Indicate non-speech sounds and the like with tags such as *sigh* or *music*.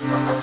Oh, *laughs*